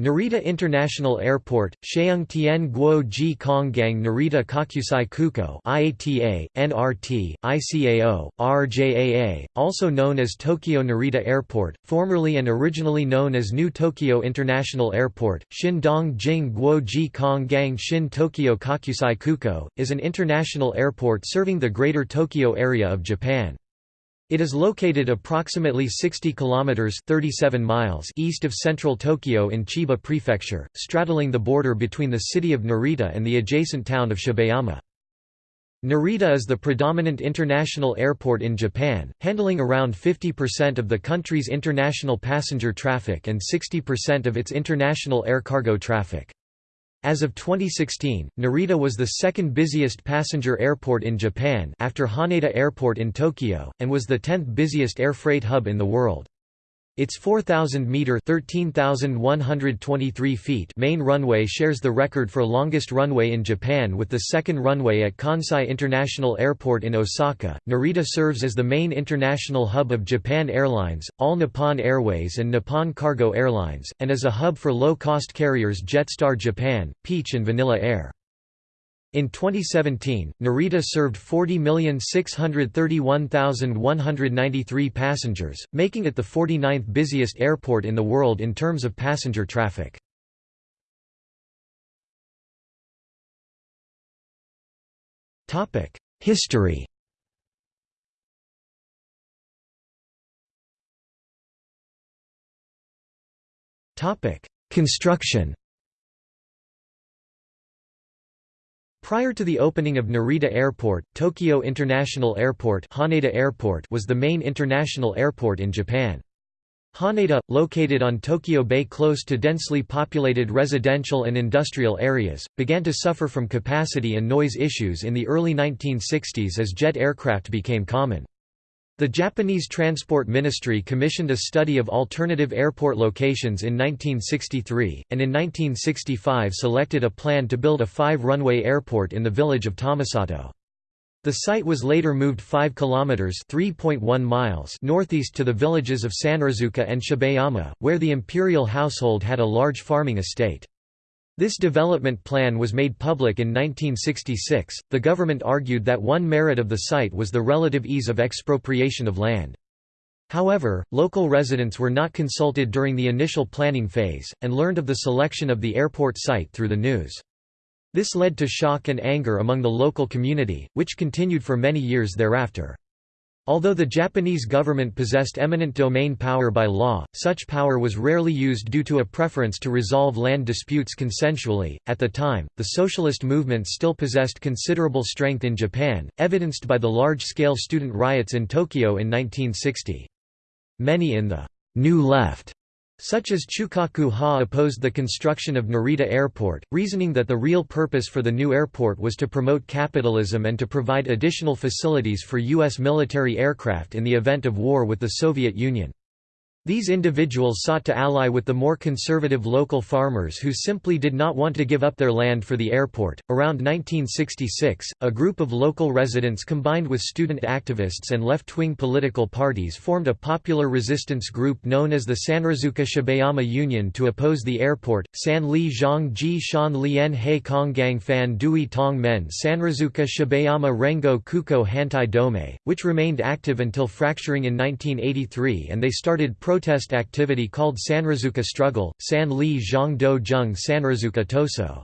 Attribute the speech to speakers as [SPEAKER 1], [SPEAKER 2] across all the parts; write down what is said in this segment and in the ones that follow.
[SPEAKER 1] Narita International Airport, Sheung Tien Guo Ji Konggang Narita Kokusai Kuko IATA, NRT, ICAO, RJAA, also known as Tokyo Narita Airport, formerly and originally known as New Tokyo International Airport, Shindong Jing Guo Ji Konggang Shin Tokyo Kokusai Kuko, is an international airport serving the Greater Tokyo area of Japan. It is located approximately 60 kilometers (37 miles) east of central Tokyo in Chiba Prefecture, straddling the border between the city of Narita and the adjacent town of Shibayama. Narita is the predominant international airport in Japan, handling around 50% of the country's international passenger traffic and 60% of its international air cargo traffic. As of 2016, Narita was the second busiest passenger airport in Japan after Haneda Airport in Tokyo, and was the 10th busiest air freight hub in the world. Its 4,000-metre feet main runway shares the record for longest runway in Japan with the second runway at Kansai International Airport in Osaka. Narita serves as the main international hub of Japan Airlines, All Nippon Airways and Nippon Cargo Airlines, and as a hub for low-cost carriers Jetstar Japan, Peach and Vanilla Air. In 2017, Narita served 40,631,193 passengers, making it the 49th busiest airport in the world in terms of passenger traffic. History Construction Prior to the opening of Narita Airport, Tokyo International Airport, Haneda Airport was the main international airport in Japan. Haneda, located on Tokyo Bay close to densely populated residential and industrial areas, began to suffer from capacity and noise issues in the early 1960s as jet aircraft became common. The Japanese Transport Ministry commissioned a study of alternative airport locations in 1963, and in 1965 selected a plan to build a five-runway airport in the village of Tomisato. The site was later moved 5 kilometers (3.1 miles) northeast to the villages of Sanrizuka and Shibayama, where the imperial household had a large farming estate. This development plan was made public in 1966. The government argued that one merit of the site was the relative ease of expropriation of land. However, local residents were not consulted during the initial planning phase, and learned of the selection of the airport site through the news. This led to shock and anger among the local community, which continued for many years thereafter. Although the Japanese government possessed eminent domain power by law, such power was rarely used due to a preference to resolve land disputes consensually. At the time, the socialist movement still possessed considerable strength in Japan, evidenced by the large scale student riots in Tokyo in 1960. Many in the New Left such as Chukaku Ha opposed the construction of Narita Airport, reasoning that the real purpose for the new airport was to promote capitalism and to provide additional facilities for U.S. military aircraft in the event of war with the Soviet Union. These individuals sought to ally with the more conservative local farmers who simply did not want to give up their land for the airport. Around 1966, a group of local residents combined with student activists and left wing political parties formed a popular resistance group known as the Sanrizuka Shibayama Union to oppose the airport. San Li Zhang Ji Shan Lien He Kong Gang Fan Dui Tong Men Sanrizuka Shibayama Rengo Kuko Hantai Dome, which remained active until fracturing in 1983 and they started pro protest activity called Sanrizuka Struggle, San Li Zhang Do Zheng Sanrizuka Toso.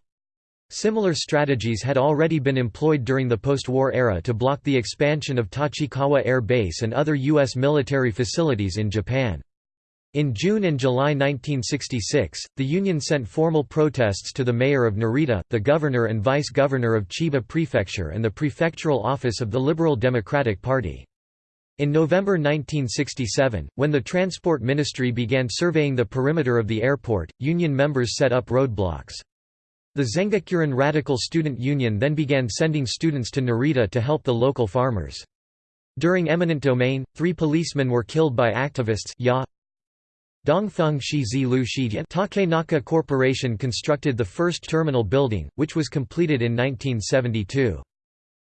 [SPEAKER 1] Similar strategies had already been employed during the post-war era to block the expansion of Tachikawa Air Base and other U.S. military facilities in Japan. In June and July 1966, the Union sent formal protests to the mayor of Narita, the governor and vice-governor of Chiba Prefecture and the prefectural office of the Liberal Democratic Party. In November 1967, when the Transport Ministry began surveying the perimeter of the airport, union members set up roadblocks. The Zengakuren Radical Student Union then began sending students to Narita to help the local farmers. During eminent domain, three policemen were killed by activists ya Dongfeng Shizi Lu Shidian Takenaka Corporation constructed the first terminal building, which was completed in 1972.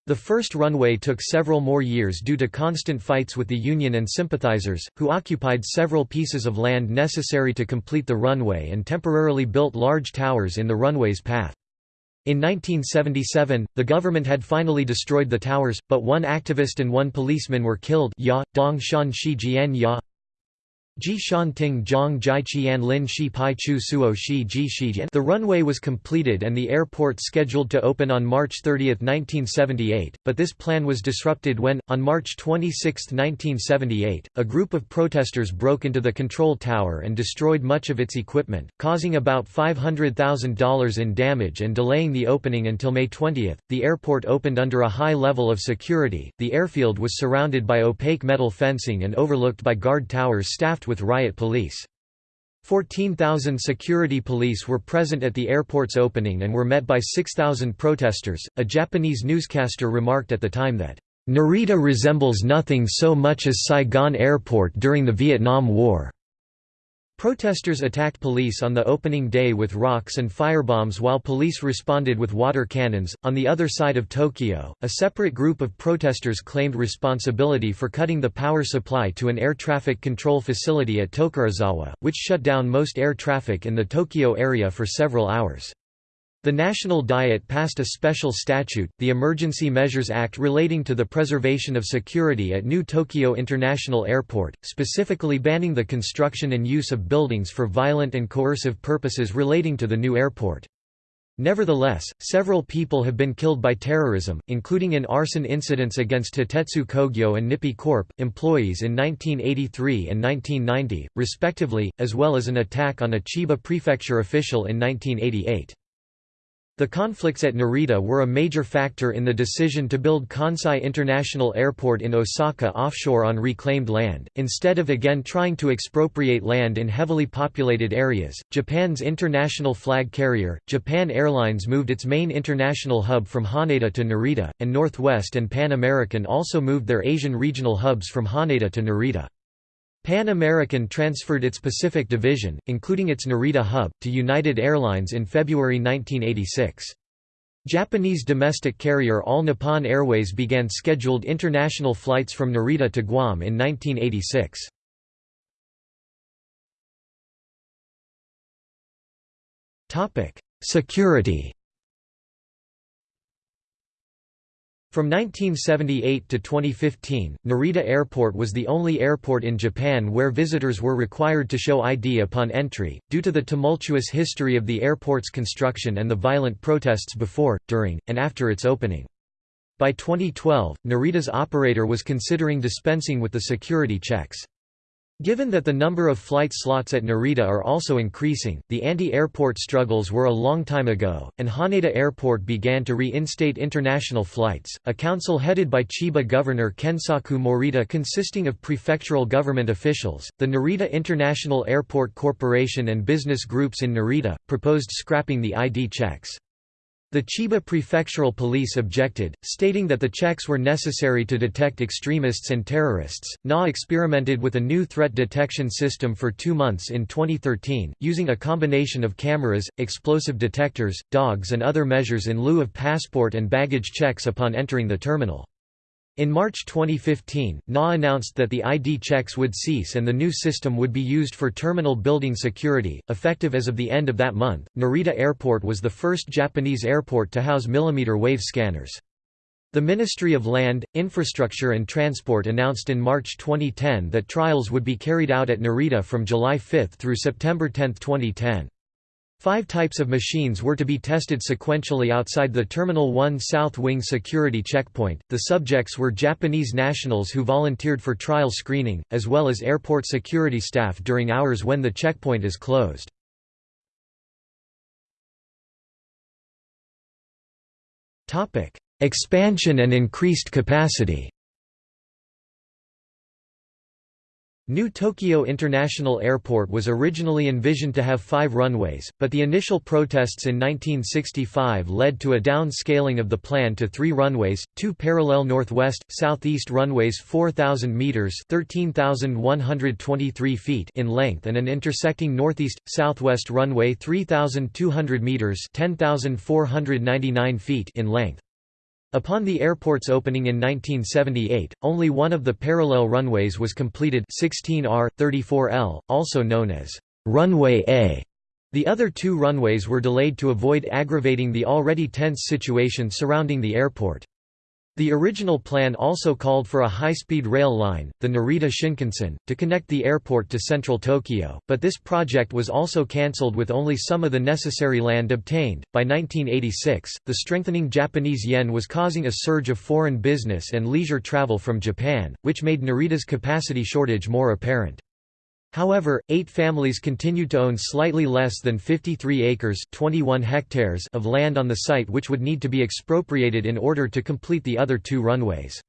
[SPEAKER 1] The first runway took several more years due to constant fights with the Union and sympathizers, who occupied several pieces of land necessary to complete the runway and temporarily built large towers in the runway's path. In 1977, the government had finally destroyed the towers, but one activist and one policeman were killed ya, Dong Shan Shi Jian ya, Ji Shan Ting Zhang Jai Qian Lin Shi Pai Chu Suo Shi Ji Shijian The runway was completed and the airport scheduled to open on March 30, 1978, but this plan was disrupted when, on March 26, 1978, a group of protesters broke into the control tower and destroyed much of its equipment, causing about $500,000 in damage and delaying the opening until May 20. The airport opened under a high level of security. The airfield was surrounded by opaque metal fencing and overlooked by guard towers staffed with riot police. 14,000 security police were present at the airport's opening and were met by 6,000 protesters. A Japanese newscaster remarked at the time that, Narita resembles nothing so much as Saigon Airport during the Vietnam War. Protesters attacked police on the opening day with rocks and firebombs while police responded with water cannons. On the other side of Tokyo, a separate group of protesters claimed responsibility for cutting the power supply to an air traffic control facility at Tokorozawa, which shut down most air traffic in the Tokyo area for several hours. The National Diet passed a special statute, the Emergency Measures Act relating to the preservation of security at New Tokyo International Airport, specifically banning the construction and use of buildings for violent and coercive purposes relating to the new airport. Nevertheless, several people have been killed by terrorism, including in arson incidents against Hitetsu Kogyo and Nippon Corp. employees in 1983 and 1990, respectively, as well as an attack on a Chiba prefecture official in 1988. The conflicts at Narita were a major factor in the decision to build Kansai International Airport in Osaka offshore on reclaimed land. Instead of again trying to expropriate land in heavily populated areas, Japan's international flag carrier, Japan Airlines moved its main international hub from Haneda to Narita, and Northwest and Pan American also moved their Asian regional hubs from Haneda to Narita. Pan American transferred its Pacific division, including its Narita hub, to United Airlines in February 1986. Japanese domestic carrier All Nippon Airways began scheduled international flights from Narita to Guam in 1986. Security From 1978 to 2015, Narita Airport was the only airport in Japan where visitors were required to show ID upon entry, due to the tumultuous history of the airport's construction and the violent protests before, during, and after its opening. By 2012, Narita's operator was considering dispensing with the security checks. Given that the number of flight slots at Narita are also increasing, the anti-airport struggles were a long time ago, and Haneda Airport began to reinstate international flights. A council headed by Chiba Governor Kensaku Morita consisting of prefectural government officials, the Narita International Airport Corporation and business groups in Narita, proposed scrapping the ID checks. The Chiba prefectural police objected, stating that the checks were necessary to detect extremists and terrorists. NA experimented with a new threat detection system for two months in 2013, using a combination of cameras, explosive detectors, dogs, and other measures in lieu of passport and baggage checks upon entering the terminal. In March 2015, NA announced that the ID checks would cease and the new system would be used for terminal building security, effective as of the end of that month. Narita Airport was the first Japanese airport to house millimeter wave scanners. The Ministry of Land, Infrastructure and Transport announced in March 2010 that trials would be carried out at Narita from July 5 through September 10, 2010. Five types of machines were to be tested sequentially outside the Terminal 1 South Wing security checkpoint. The subjects were Japanese nationals who volunteered for trial screening, as well as airport security staff during hours when the checkpoint is closed. Expansion and increased capacity New Tokyo International Airport was originally envisioned to have five runways, but the initial protests in 1965 led to a downscaling of the plan to three runways, two parallel northwest-southeast runways 4,000 metres 13,123 feet in length and an intersecting northeast-southwest runway 3,200 metres 10,499 feet in length. Upon the airport's opening in 1978, only one of the parallel runways was completed 16R, 34L, also known as Runway A. The other two runways were delayed to avoid aggravating the already tense situation surrounding the airport. The original plan also called for a high-speed rail line, the Narita Shinkansen, to connect the airport to central Tokyo, but this project was also cancelled with only some of the necessary land obtained. By 1986, the strengthening Japanese yen was causing a surge of foreign business and leisure travel from Japan, which made Narita's capacity shortage more apparent. However, eight families continued to own slightly less than 53 acres 21 hectares of land on the site which would need to be expropriated in order to complete the other two runways.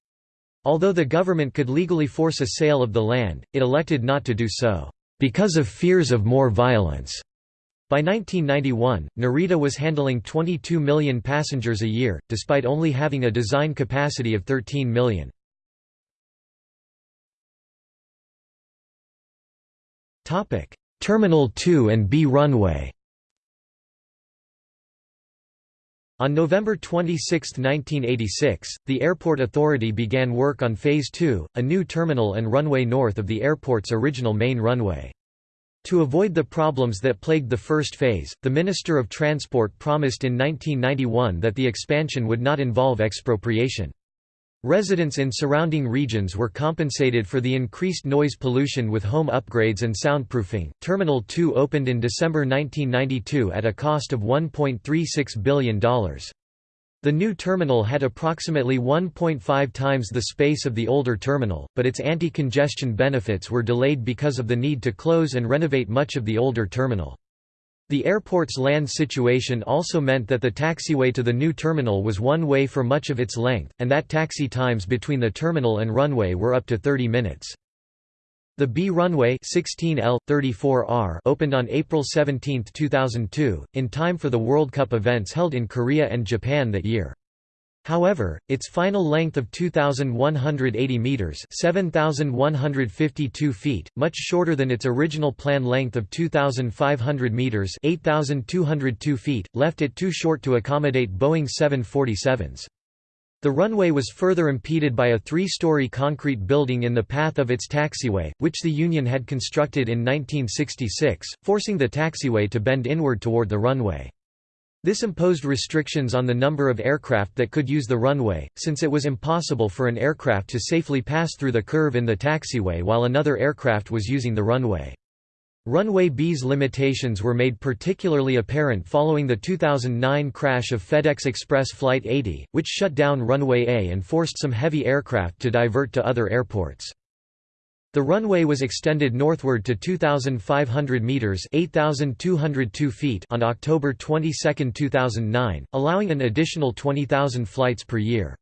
[SPEAKER 1] Although the government could legally force a sale of the land, it elected not to do so, because of fears of more violence. By 1991, Narita was handling 22 million passengers a year, despite only having a design capacity of 13 million. Topic: Terminal 2 and B runway. On November 26, 1986, the Airport Authority began work on Phase 2, a new terminal and runway north of the airport's original main runway. To avoid the problems that plagued the first phase, the Minister of Transport promised in 1991 that the expansion would not involve expropriation. Residents in surrounding regions were compensated for the increased noise pollution with home upgrades and soundproofing. Terminal 2 opened in December 1992 at a cost of $1.36 billion. The new terminal had approximately 1.5 times the space of the older terminal, but its anti-congestion benefits were delayed because of the need to close and renovate much of the older terminal. The airport's land situation also meant that the taxiway to the new terminal was one way for much of its length, and that taxi times between the terminal and runway were up to 30 minutes. The B runway 16L 34R opened on April 17, 2002, in time for the World Cup events held in Korea and Japan that year. However, its final length of 2,180 metres 7,152 feet, much shorter than its original plan length of 2,500 metres 8,202 feet, left it too short to accommodate Boeing 747s. The runway was further impeded by a three-story concrete building in the path of its taxiway, which the Union had constructed in 1966, forcing the taxiway to bend inward toward the runway. This imposed restrictions on the number of aircraft that could use the runway, since it was impossible for an aircraft to safely pass through the curve in the taxiway while another aircraft was using the runway. Runway B's limitations were made particularly apparent following the 2009 crash of FedEx Express Flight 80, which shut down Runway A and forced some heavy aircraft to divert to other airports. The runway was extended northward to 2,500 metres 8,202 feet on October 22, 2009, allowing an additional 20,000 flights per year.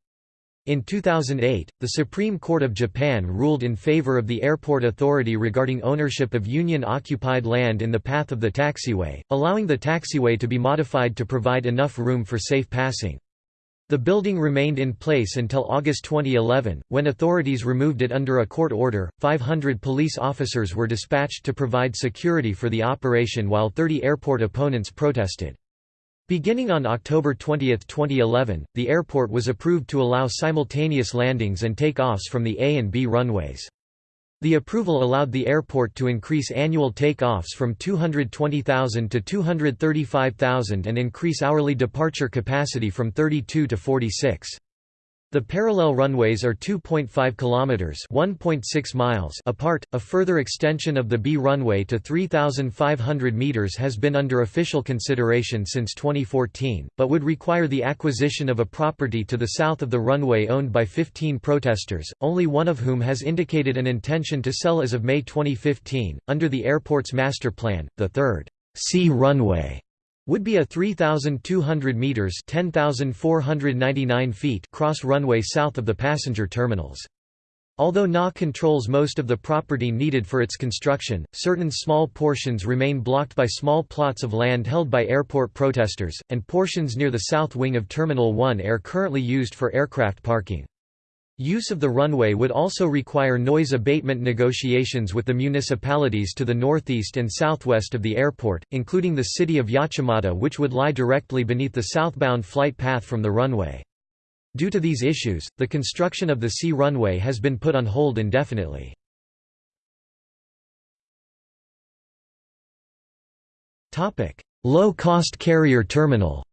[SPEAKER 1] In 2008, the Supreme Court of Japan ruled in favor of the airport authority regarding ownership of Union-occupied land in the path of the taxiway, allowing the taxiway to be modified to provide enough room for safe passing. The building remained in place until August 2011, when authorities removed it under a court order. 500 police officers were dispatched to provide security for the operation while 30 airport opponents protested. Beginning on October 20, 2011, the airport was approved to allow simultaneous landings and takeoffs from the A and B runways. The approval allowed the airport to increase annual takeoffs from 220,000 to 235,000 and increase hourly departure capacity from 32 to 46. The parallel runways are 2.5 kilometers, 1.6 miles apart. A further extension of the B runway to 3500 meters has been under official consideration since 2014, but would require the acquisition of a property to the south of the runway owned by 15 protesters, only one of whom has indicated an intention to sell as of May 2015. Under the airport's master plan, the third C runway would be a 3,200 metres 10,499 feet cross runway south of the passenger terminals. Although NA controls most of the property needed for its construction, certain small portions remain blocked by small plots of land held by airport protesters, and portions near the south wing of Terminal 1 are currently used for aircraft parking. Use of the runway would also require noise abatement negotiations with the municipalities to the northeast and southwest of the airport, including the city of Yachimata which would lie directly beneath the southbound flight path from the runway. Due to these issues, the construction of the C runway has been put on hold indefinitely. Low-cost carrier terminal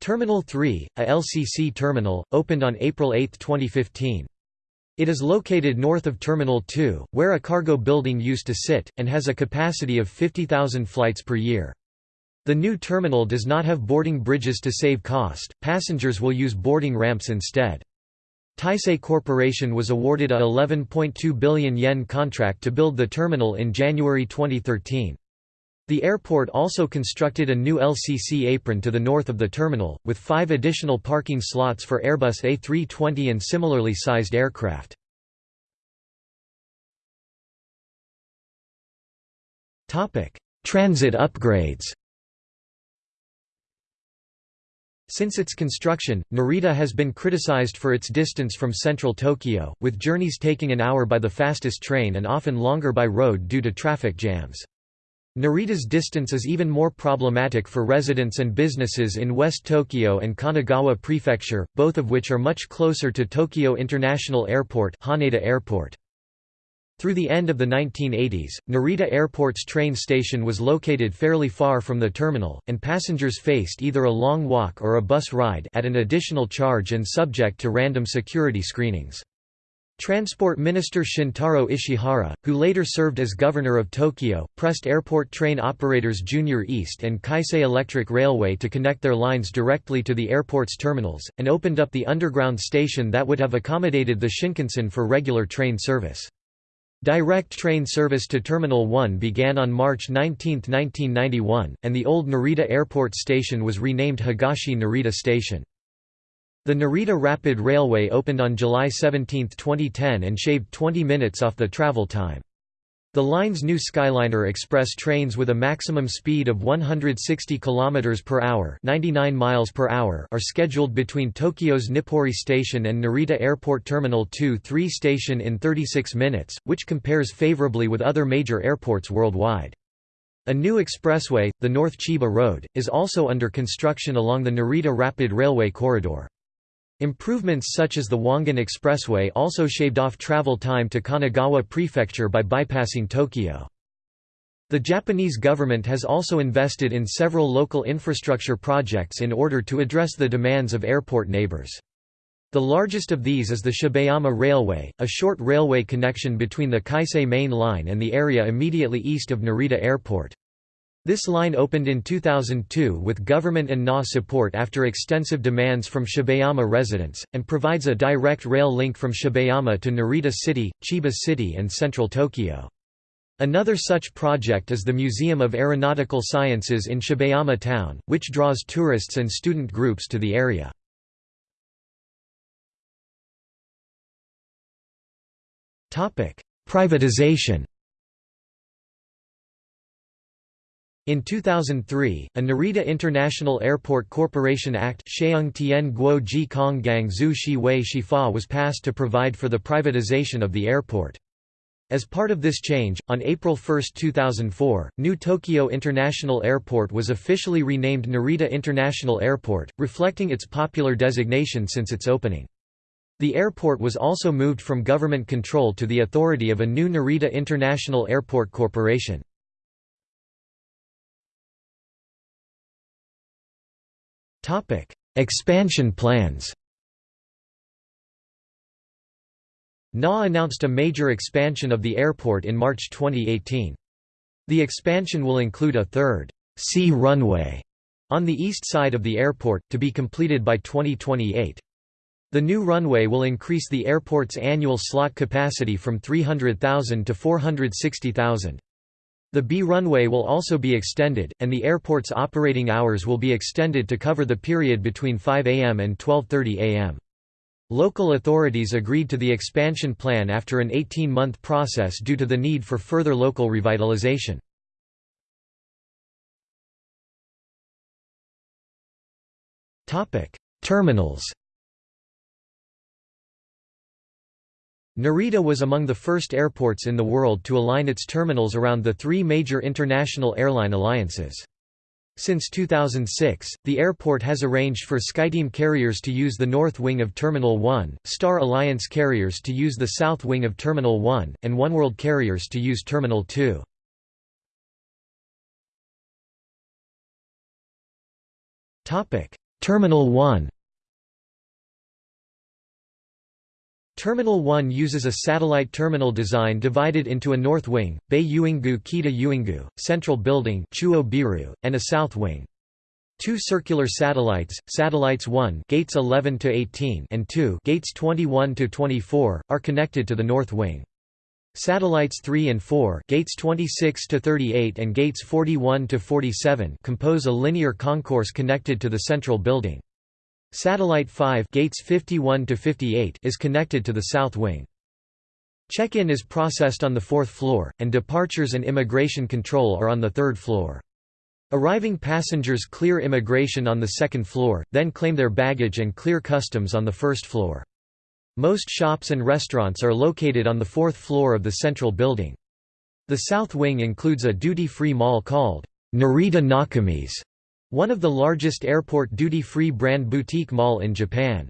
[SPEAKER 1] Terminal 3, a LCC terminal, opened on April 8, 2015. It is located north of Terminal 2, where a cargo building used to sit, and has a capacity of 50,000 flights per year. The new terminal does not have boarding bridges to save cost, passengers will use boarding ramps instead. Taisei Corporation was awarded a 11.2 billion yen contract to build the terminal in January 2013. The airport also constructed a new LCC apron to the north of the terminal, with five additional parking slots for Airbus A320 and similarly sized aircraft. Transit upgrades Since its construction, Narita has been criticized for its distance from central Tokyo, with journeys taking an hour by the fastest train and often longer by road due to traffic jams. Narita's distance is even more problematic for residents and businesses in West Tokyo and Kanagawa Prefecture, both of which are much closer to Tokyo International Airport, Haneda Airport. Through the end of the 1980s, Narita Airport's train station was located fairly far from the terminal, and passengers faced either a long walk or a bus ride at an additional charge and subject to random security screenings. Transport Minister Shintaro Ishihara, who later served as governor of Tokyo, pressed airport train operators Junior East and Keisei Electric Railway to connect their lines directly to the airport's terminals, and opened up the underground station that would have accommodated the Shinkansen for regular train service. Direct train service to Terminal 1 began on March 19, 1991, and the old Narita Airport Station was renamed Higashi Narita Station. The Narita Rapid Railway opened on July 17, 2010 and shaved 20 minutes off the travel time. The line's new Skyliner Express trains with a maximum speed of 160 km per hour, 99 miles per hour are scheduled between Tokyo's Nippori Station and Narita Airport Terminal 2-3 station in 36 minutes, which compares favorably with other major airports worldwide. A new expressway, the North Chiba Road, is also under construction along the Narita Rapid Railway corridor. Improvements such as the Wangan Expressway also shaved off travel time to Kanagawa Prefecture by bypassing Tokyo. The Japanese government has also invested in several local infrastructure projects in order to address the demands of airport neighbors. The largest of these is the Shibayama Railway, a short railway connection between the Keisei Main Line and the area immediately east of Narita Airport. This line opened in 2002 with government and NA support after extensive demands from Shibayama residents, and provides a direct rail link from Shibayama to Narita City, Chiba City and central Tokyo. Another such project is the Museum of Aeronautical Sciences in Shibayama town, which draws tourists and student groups to the area. Privatization In 2003, a Narita International Airport Corporation Act was passed to provide for the privatization of the airport. As part of this change, on April 1, 2004, New Tokyo International Airport was officially renamed Narita International Airport, reflecting its popular designation since its opening. The airport was also moved from government control to the authority of a new Narita International Airport Corporation. Topic: Expansion plans. NA announced a major expansion of the airport in March 2018. The expansion will include a third C runway on the east side of the airport, to be completed by 2028. The new runway will increase the airport's annual slot capacity from 300,000 to 460,000. The B runway will also be extended, and the airport's operating hours will be extended to cover the period between 5 am and 12.30 am. Local authorities agreed to the expansion plan after an 18-month process due to the need for further local revitalization. Terminals Narita was among the first airports in the world to align its terminals around the three major international airline alliances. Since 2006, the airport has arranged for SkyTeam carriers to use the north wing of Terminal 1, Star Alliance carriers to use the south wing of Terminal 1, and Oneworld carriers to use Terminal 2. Terminal 1 Terminal 1 uses a satellite terminal design divided into a north wing, Bay Uingu Kita Uingu, central building Chuo Biru, and a south wing. Two circular satellites, satellites 1 gates 11 to 18 and 2 gates 21 to 24 are connected to the north wing. Satellites 3 and 4 gates 26 to 38 and gates 41 to 47 compose a linear concourse connected to the central building. Satellite 5 gates 51 to 58 is connected to the south wing. Check-in is processed on the fourth floor, and departures and immigration control are on the third floor. Arriving passengers clear immigration on the second floor, then claim their baggage and clear customs on the first floor. Most shops and restaurants are located on the fourth floor of the central building. The south wing includes a duty-free mall called Narita Nakamise, one of the largest airport duty-free brand boutique mall in Japan.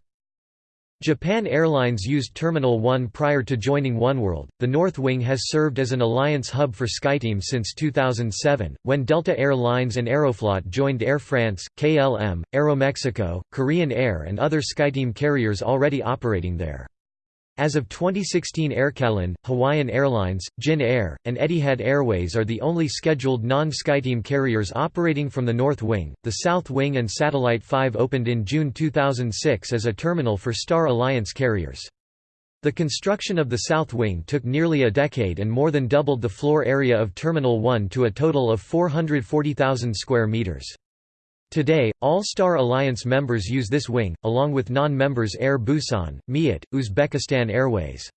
[SPEAKER 1] Japan Airlines used Terminal 1 prior to joining Oneworld. The North Wing has served as an alliance hub for SkyTeam since 2007, when Delta Air Lines and Aeroflot joined Air France, KLM, Aeromexico, Korean Air, and other SkyTeam carriers already operating there. As of 2016 Aircalin, Hawaiian Airlines, Jin Air, and Etihad Airways are the only scheduled non-SkyTeam carriers operating from the North Wing. The South Wing and Satellite 5 opened in June 2006 as a terminal for Star Alliance carriers. The construction of the South Wing took nearly a decade and more than doubled the floor area of Terminal 1 to a total of 440,000 square meters. Today, all Star Alliance members use this wing, along with non-members Air Busan, Miat, Uzbekistan Airways.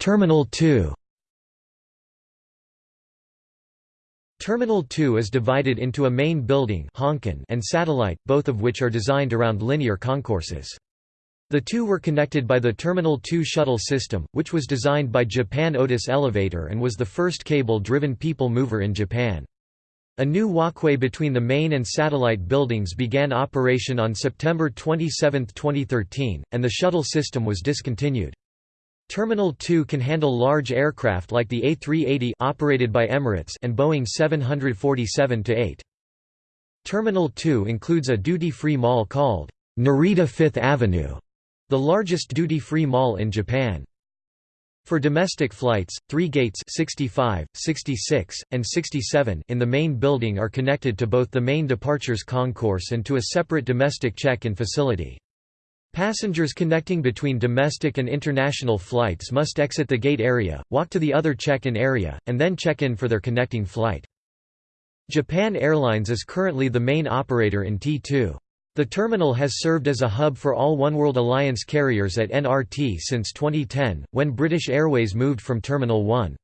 [SPEAKER 1] Terminal 2 Terminal 2 is divided into a main building and satellite, both of which are designed around linear concourses. The two were connected by the Terminal 2 shuttle system, which was designed by Japan Otis Elevator and was the first cable-driven people mover in Japan. A new walkway between the main and satellite buildings began operation on September 27, 2013, and the shuttle system was discontinued. Terminal 2 can handle large aircraft like the A380 operated by Emirates and Boeing 747-8. Terminal 2 includes a duty-free mall called Narita Fifth Avenue, the largest duty-free mall in Japan. For domestic flights, three gates 65, 66, and 67 in the main building are connected to both the main departures concourse and to a separate domestic check-in facility. Passengers connecting between domestic and international flights must exit the gate area, walk to the other check-in area, and then check in for their connecting flight. Japan Airlines is currently the main operator in T2. The terminal has served as a hub for all Oneworld Alliance carriers at NRT since 2010, when British Airways moved from Terminal 1.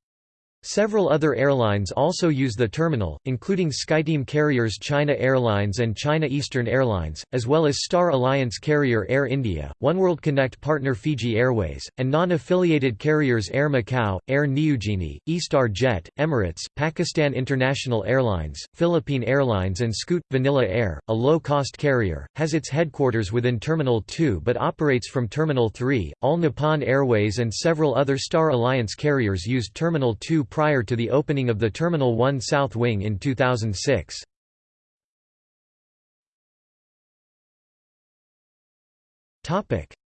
[SPEAKER 1] Several other airlines also use the terminal, including SkyTeam carriers China Airlines and China Eastern Airlines, as well as Star Alliance carrier Air India, Oneworld Connect partner Fiji Airways, and non-affiliated carriers Air Macau, Air Niugini, Eastar Jet, Emirates, Pakistan International Airlines, Philippine Airlines and Scoot. Vanilla Air, a low-cost carrier, has its headquarters within Terminal 2 but operates from Terminal 3. All Nippon Airways and several other Star Alliance carriers use Terminal 2 prior to the opening of the Terminal 1 South Wing in 2006.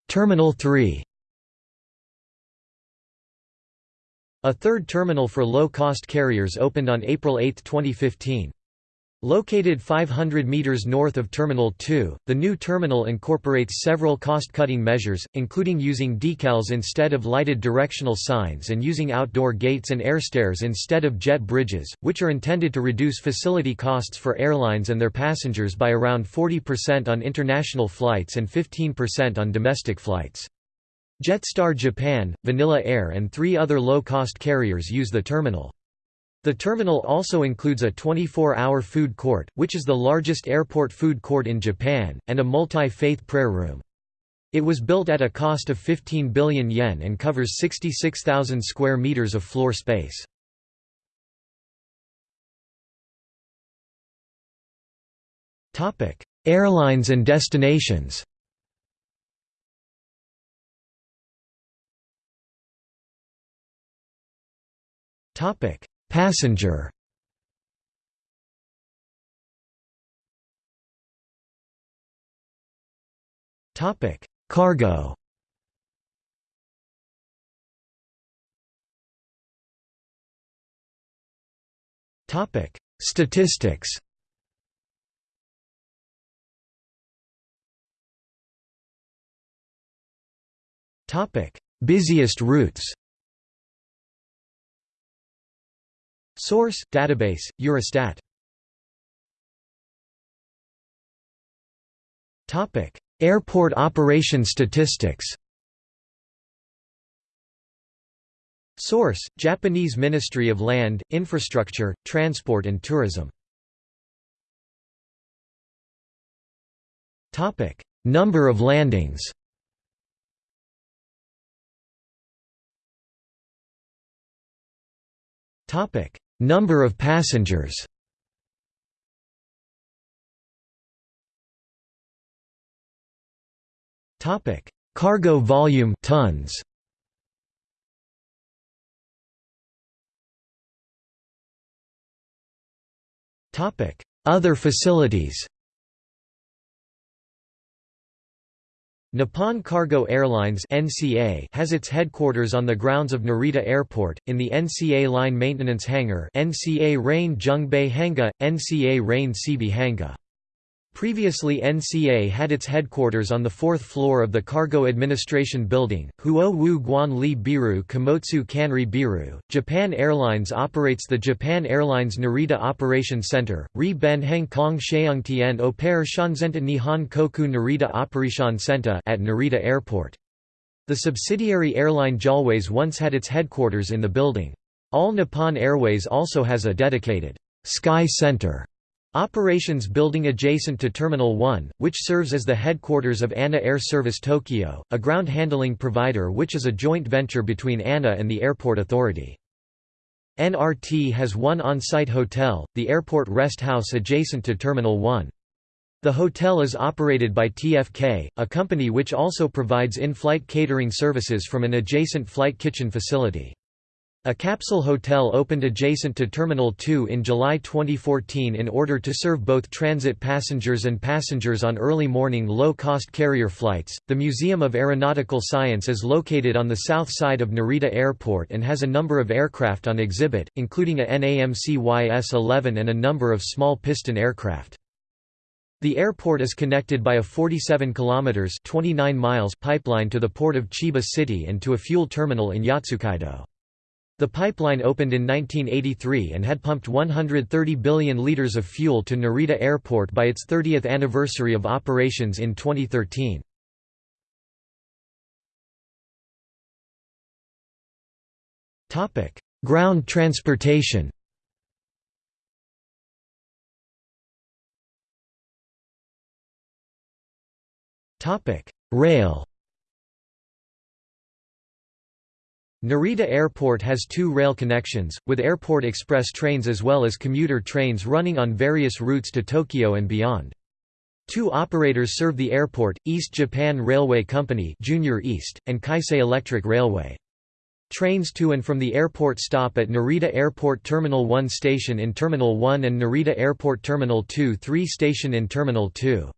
[SPEAKER 1] Terminal 3 A third terminal for low-cost carriers opened on April 8, 2015. Located 500 meters north of Terminal 2, the new terminal incorporates several cost-cutting measures, including using decals instead of lighted directional signs and using outdoor gates and airstairs instead of jet bridges, which are intended to reduce facility costs for airlines and their passengers by around 40% on international flights and 15% on domestic flights. Jetstar Japan, Vanilla Air and three other low-cost carriers use the terminal. The terminal also includes a 24-hour food court, which is the largest airport food court in Japan, and a multi-faith prayer room. It was built at a cost of 15 billion yen and covers 66,000 square meters of floor space. Airlines and destinations. Topic: Passenger. Topic: Cargo. Topic: Statistics. Topic: Busiest routes. Source: Database: Eurostat. Airport operation statistics. Source: Japanese Ministry of Land, Infrastructure, Transport and Tourism. Number of landings. Topic: Number of passengers. Topic: Cargo volume tons. Topic: Other facilities. Nippon Cargo Airlines (NCA) has its headquarters on the grounds of Narita Airport in the NCA Line Maintenance Hangar, NCA Rain Jungbei Hanga, NCA Rain Sibi Hanga. Previously NCA had its headquarters on the fourth floor of the Cargo Administration Building, Huo Wu Guan Li Biru Komotsu Kanri Biru. Japan Airlines operates the Japan Airlines Narita Operation Center, Ri Ben Heng Kong Sheungtian Opere Shanzenta Nihon Koku Narita Operation Center at Narita Airport. The subsidiary airline JALways once had its headquarters in the building. All Nippon Airways also has a dedicated Sky Center Operations building adjacent to Terminal 1, which serves as the headquarters of ANA Air Service Tokyo, a ground handling provider which is a joint venture between ANA and the Airport Authority. NRT has one on-site hotel, the Airport Rest House adjacent to Terminal 1. The hotel is operated by TFK, a company which also provides in-flight catering services from an adjacent flight kitchen facility. A capsule hotel opened adjacent to Terminal 2 in July 2014 in order to serve both transit passengers and passengers on early morning low cost carrier flights. The Museum of Aeronautical Science is located on the south side of Narita Airport and has a number of aircraft on exhibit, including a NAMC YS 11 and a number of small piston aircraft. The airport is connected by a 47 kilometers 29 miles pipeline to the port of Chiba City and to a fuel terminal in Yotsukaido. The pipeline opened in 1983 and had pumped 130 billion liters of fuel to Narita Airport by its 30th anniversary of operations in 2013. Ground transportation Rail Narita Airport has two rail connections, with Airport Express trains as well as commuter trains running on various routes to Tokyo and beyond. Two operators serve the airport, East Japan Railway Company Junior East, and Keisei Electric Railway. Trains to and from the airport stop at Narita Airport Terminal 1 station in Terminal 1 and Narita Airport Terminal 2 3 station in Terminal 2.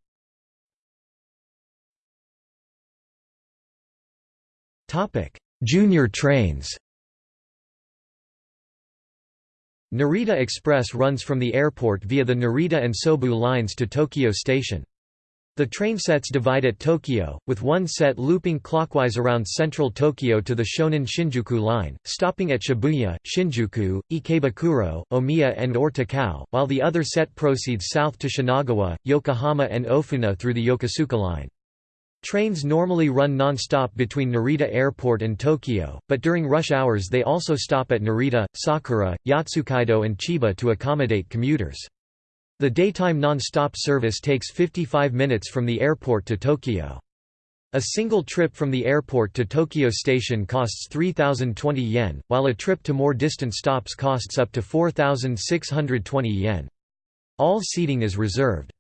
[SPEAKER 1] Junior trains Narita Express runs from the airport via the Narita and Sobu lines to Tokyo Station. The train sets divide at Tokyo, with one set looping clockwise around central Tokyo to the Shonan Shinjuku line, stopping at Shibuya, Shinjuku, Ikebukuro, Omiya and or Takao, while the other set proceeds south to Shinagawa, Yokohama and Ofuna through the Yokosuka line. Trains normally run non-stop between Narita Airport and Tokyo, but during rush hours they also stop at Narita, Sakura, Yotsukaido and Chiba to accommodate commuters. The daytime non-stop service takes 55 minutes from the airport to Tokyo. A single trip from the airport to Tokyo Station costs 3,020 yen, while a trip to more distant stops costs up to 4,620 yen. All seating is reserved.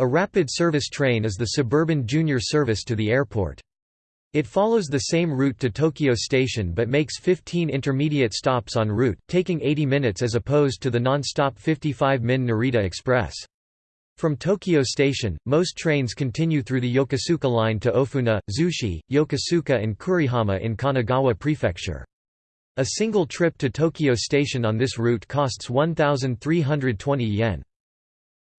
[SPEAKER 1] A rapid service train is the suburban junior service to the airport. It follows the same route to Tokyo Station but makes 15 intermediate stops en route, taking 80 minutes as opposed to the non-stop 55-min Narita Express. From Tokyo Station, most trains continue through the Yokosuka line to Ofuna, Zushi, Yokosuka and Kurihama in Kanagawa Prefecture. A single trip to Tokyo Station on this route costs 1,320 yen.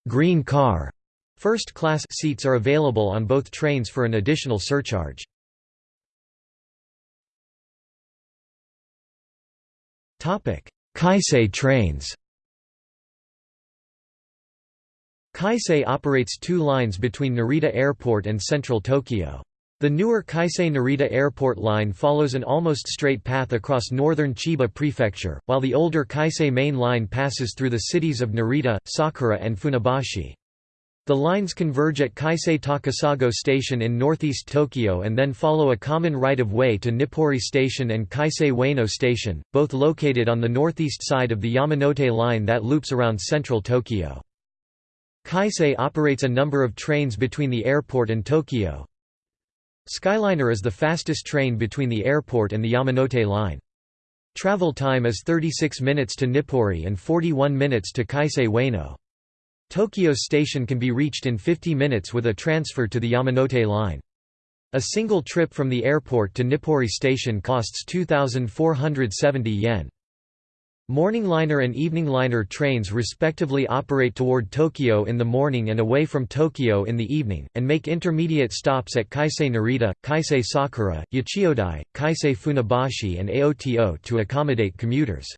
[SPEAKER 1] Green car First class seats are available on both trains for an additional surcharge. Keisei trains Keisei operates two lines between Narita Airport and central Tokyo. The newer Keisei Narita Airport line follows an almost straight path across northern Chiba Prefecture, while the older Keisei Main Line passes through the cities of Narita, Sakura and Funabashi. The lines converge at Keisei Takasago Station in northeast Tokyo and then follow a common right-of-way to Nippori Station and Keisei Ueno Station, both located on the northeast side of the Yamanote line that loops around central Tokyo. Keisei operates a number of trains between the airport and Tokyo. Skyliner is the fastest train between the airport and the Yamanote line. Travel time is 36 minutes to Nippori and 41 minutes to Keisei Ueno. Tokyo Station can be reached in 50 minutes with a transfer to the Yamanote line. A single trip from the airport to Nippori Station costs 2,470 yen. Morning liner and evening liner trains respectively operate toward Tokyo in the morning and away from Tokyo in the evening, and make intermediate stops at Keisei Narita, Keisei Sakura, Yachiodai, Keisei Funabashi and Aoto to accommodate commuters.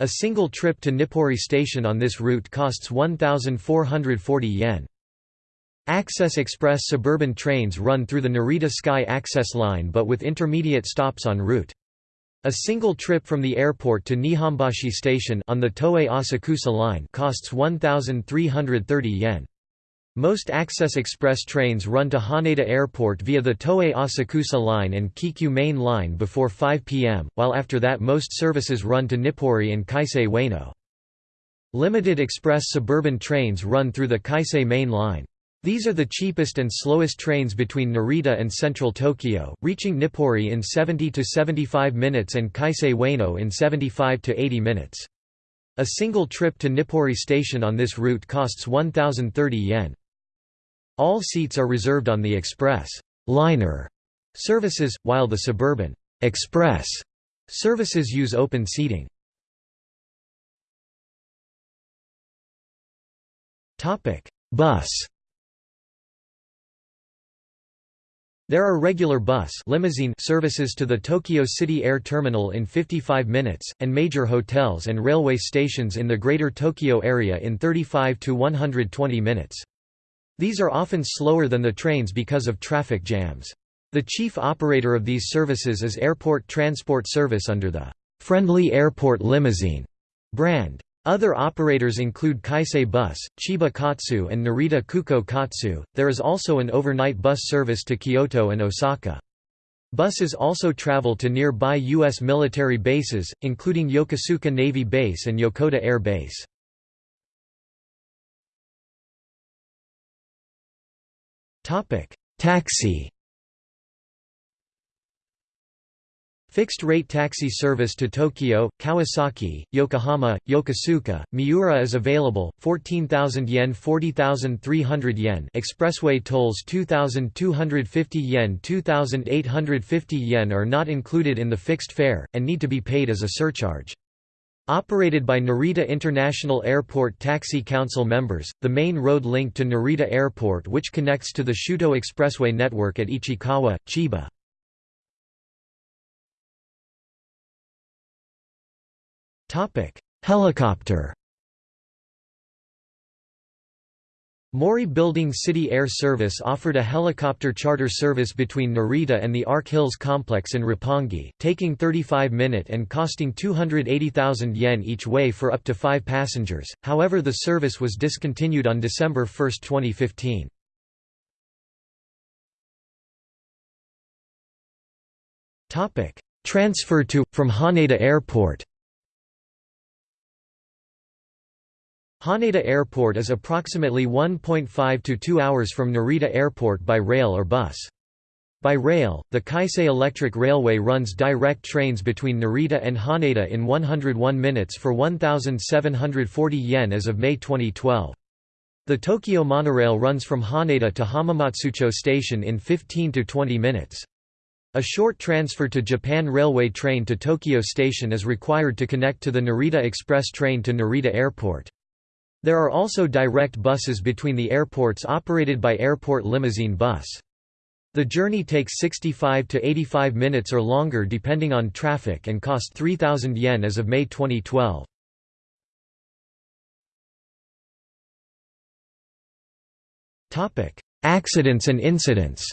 [SPEAKER 1] A single trip to Nippori Station on this route costs 1,440 yen. Access Express suburban trains run through the Narita Sky Access Line but with intermediate stops en route. A single trip from the airport to Nihonbashi Station on the Toei Asakusa line costs 1,330 yen. Most Access Express trains run to Haneda Airport via the Toei Asakusa line and Keikyu Main Line before 5 p.m., while after that most services run to Nippori and Keisei Ueno. Limited Express suburban trains run through the Keisei Main Line. These are the cheapest and slowest trains between Narita and central Tokyo, reaching Nippori in 70 to 75 minutes and Keisei Ueno in 75 to 80 minutes. A single trip to Nippori station on this route costs 1030 yen. All seats are reserved on the express liner services, while the suburban express services use open seating. Topic: Bus There are regular bus limousine services to the Tokyo City Air Terminal in 55 minutes, and major hotels and railway stations in the Greater Tokyo area in 35 to 120 minutes. These are often slower than the trains because of traffic jams. The chief operator of these services is Airport Transport Service under the Friendly Airport Limousine brand. Other operators include Keisei Bus, Chiba Kotsu, and Narita Kuko Kotsu. There is also an overnight bus service to Kyoto and Osaka. Buses also travel to nearby U.S. military bases, including Yokosuka Navy Base and Yokota Air Base. Taxi. Fixed-rate taxi service to Tokyo, Kawasaki, Yokohama, Yokosuka, Miura is available, 14,000 yen 40,300 yen. Expressway tolls 2,250 yen 2,850 yen are not included in the fixed fare, and need to be paid as a surcharge. Operated by Narita International Airport Taxi Council members, the main road link to Narita Airport which connects to the Shuto Expressway network at Ichikawa, Chiba. Helicopter. Mori Building City Air Service offered a helicopter charter service between Narita and the Ark Hills complex in Roppongi, taking 35 minute and costing 280,000 yen each way for up to 5 passengers. However, the service was discontinued on December 1, 2015. Transfer to, from Haneda Airport Haneda Airport is approximately 1.5 to 2 hours from Narita Airport by rail or bus. By rail, the Keisei Electric Railway runs direct trains between Narita and Haneda in 101 minutes for 1,740 yen as of May 2012. The Tokyo monorail runs from Haneda to Hamamatsucho Station in 15 to 20 minutes. A short transfer to Japan Railway train to Tokyo Station is required to connect to the Narita Express train to Narita Airport. There are also direct buses between the airports operated by Airport Limousine Bus. The journey takes 65 to 85 minutes or longer depending on traffic and cost 3,000 yen as of May 2012. Accidents and incidents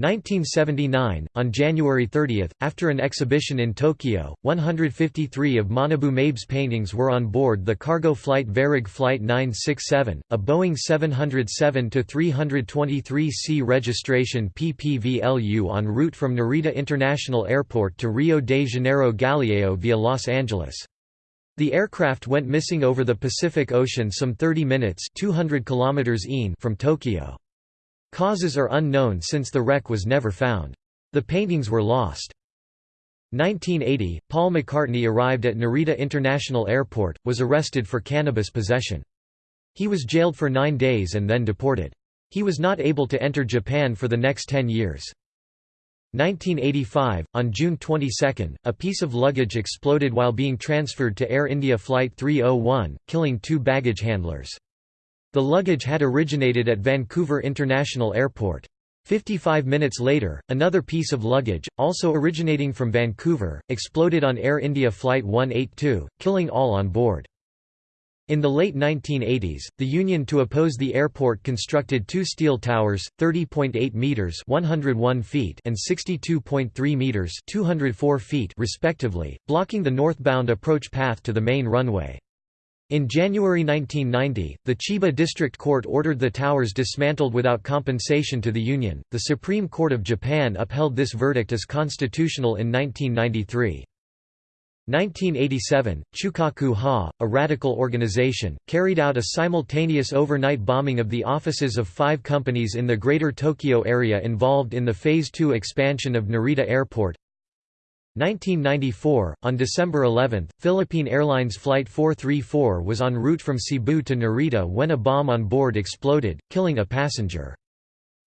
[SPEAKER 1] 1979, on January 30, after an exhibition in Tokyo, 153 of Manabu Mabe's paintings were on board the cargo flight Varig Flight 967, a Boeing 707-323C registration PPVLU en route from Narita International Airport to Rio de Janeiro Galeão via Los Angeles. The aircraft went missing over the Pacific Ocean some 30 minutes 200 kilometers from Tokyo. Causes are unknown since the wreck was never found. The paintings were lost. 1980, Paul McCartney arrived at Narita International Airport, was arrested for cannabis possession. He was jailed for nine days and then deported. He was not able to enter Japan for the next ten years. 1985, on June 22, a piece of luggage exploded while being transferred to Air India Flight 301, killing two baggage handlers. The luggage had originated at Vancouver International Airport. Fifty-five minutes later, another piece of luggage, also originating from Vancouver, exploded on Air India Flight 182, killing all on board. In the late 1980s, the union to oppose the airport constructed two steel towers, 30.8 meters (101 feet) and 62.3 meters (204 feet) respectively, blocking the northbound approach path to the main runway. In January 1990, the Chiba District Court ordered the towers dismantled without compensation to the Union. The Supreme Court of Japan upheld this verdict as constitutional in 1993. 1987, Chukaku Ha, a radical organization, carried out a simultaneous overnight bombing of the offices of five companies in the Greater Tokyo area involved in the Phase 2 expansion of Narita Airport. 1994, on December 11, Philippine Airlines Flight 434 was en route from Cebu to Narita when a bomb on board exploded, killing a passenger.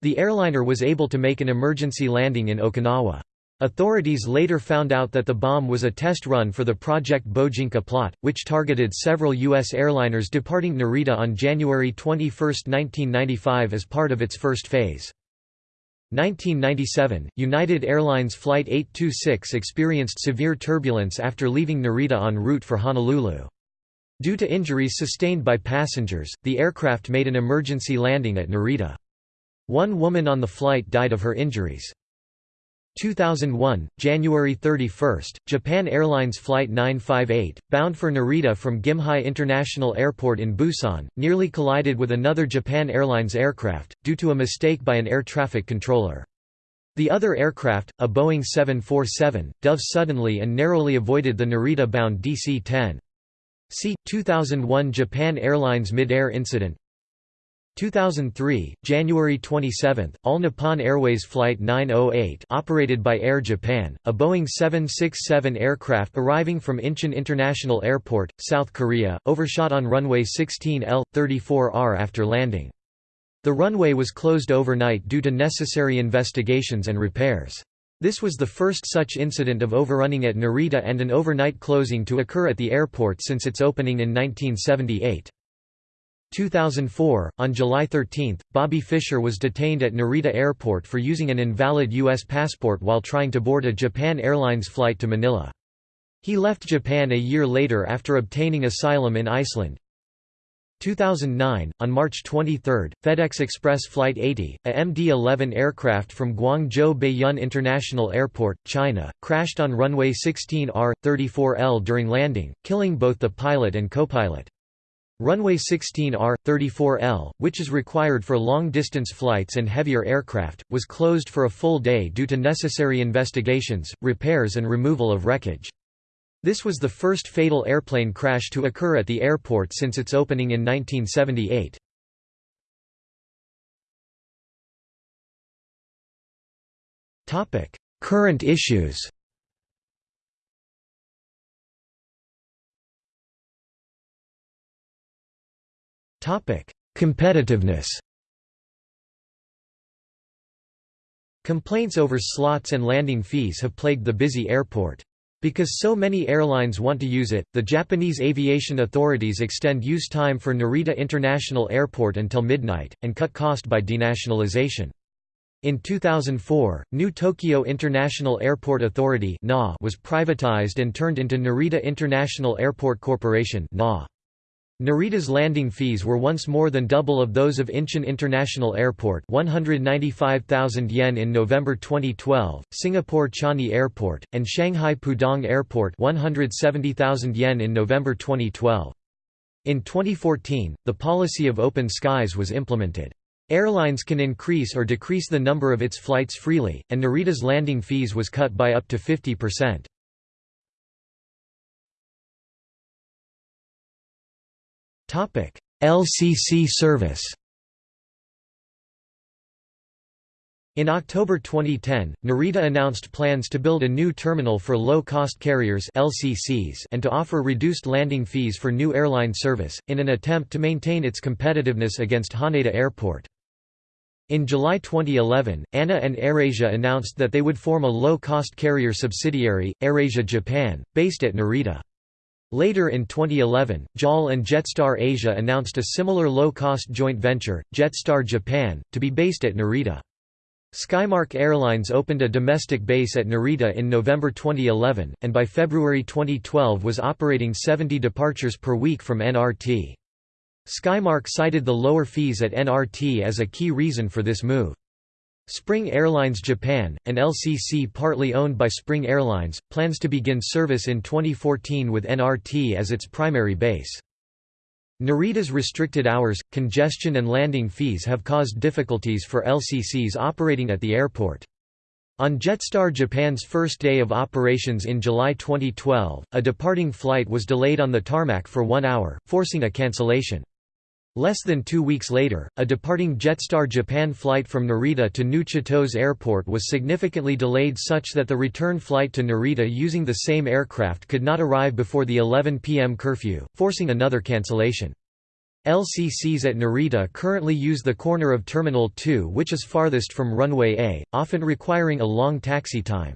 [SPEAKER 1] The airliner was able to make an emergency landing in Okinawa. Authorities later found out that the bomb was a test run for the Project Bojinka plot, which targeted several U.S. airliners departing Narita on January 21, 1995 as part of its first phase. 1997, United Airlines Flight 826 experienced severe turbulence after leaving Narita en route for Honolulu. Due to injuries sustained by passengers, the aircraft made an emergency landing at Narita. One woman on the flight died of her injuries. 2001, January 31, Japan Airlines Flight 958, bound for Narita from Gimhae International Airport in Busan, nearly collided with another Japan Airlines aircraft, due to a mistake by an air traffic controller. The other aircraft, a Boeing 747, dove suddenly and narrowly avoided the Narita-bound DC-10. See, 2001 Japan Airlines mid-air incident 2003, January 27, All Nippon Airways Flight 908 operated by Air Japan, a Boeing 767 aircraft arriving from Incheon International Airport, South Korea, overshot on runway 16L, 34R after landing. The runway was closed overnight due to necessary investigations and repairs. This was the first such incident of overrunning at Narita and an overnight closing to occur at the airport since its opening in 1978. 2004, on July 13, Bobby Fischer was detained at Narita Airport for using an invalid U.S. passport while trying to board a Japan Airlines flight to Manila. He left Japan a year later after obtaining asylum in Iceland. 2009, on March 23, FedEx Express Flight 80, a MD-11 aircraft from Guangzhou Baiyun International Airport, China, crashed on runway 16R, 34L during landing, killing both the pilot and co-pilot. Runway 16R, 34L, which is required for long-distance flights and heavier aircraft, was closed for a full day due to necessary investigations, repairs and removal of wreckage. This was the first fatal airplane crash to occur at the airport since its opening in 1978. Current issues Competitiveness Complaints over slots and landing fees have plagued the busy airport. Because so many airlines want to use it, the Japanese aviation authorities extend use time for Narita International Airport until midnight, and cut cost by denationalization. In 2004, New Tokyo International Airport Authority was privatized and turned into Narita International Airport Corporation Narita's landing fees were once more than double of those of Incheon International Airport 195,000 yen in November 2012, Singapore Changi Airport, and Shanghai Pudong Airport 170,000 yen in November 2012. In 2014, the policy of open skies was implemented. Airlines can increase or decrease the number of its flights freely, and Narita's landing fees was cut by up to 50%. LCC service In October 2010, Narita announced plans to build a new terminal for low-cost carriers LCCs and to offer reduced landing fees for new airline service, in an attempt to maintain its competitiveness against Haneda Airport. In July 2011, ANA and AirAsia announced that they would form a low-cost carrier subsidiary, AirAsia Japan, based at Narita. Later in 2011, JAL and Jetstar Asia announced a similar low-cost joint venture, Jetstar Japan, to be based at Narita. Skymark Airlines opened a domestic base at Narita in November 2011, and by February 2012 was operating 70 departures per week from NRT. Skymark cited the lower fees at NRT as a key reason for this move. Spring Airlines Japan, an LCC partly owned by Spring Airlines, plans to begin service in 2014 with NRT as its primary base. Narita's restricted hours, congestion and landing fees have caused difficulties for LCCs operating at the airport. On Jetstar Japan's first day of operations in July 2012, a departing flight was delayed on the tarmac for one hour, forcing a cancellation. Less than two weeks later, a departing Jetstar Japan flight from Narita to New Chitose Airport was significantly delayed such that the return flight to Narita using the same aircraft could not arrive before the 11 p.m. curfew, forcing another cancellation. LCCs at Narita currently use the corner of Terminal 2 which is farthest from runway A, often requiring a long taxi time.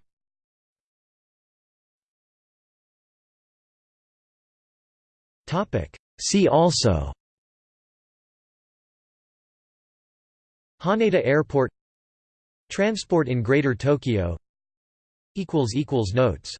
[SPEAKER 1] See also Haneda Airport. Transport in Greater Tokyo. Notes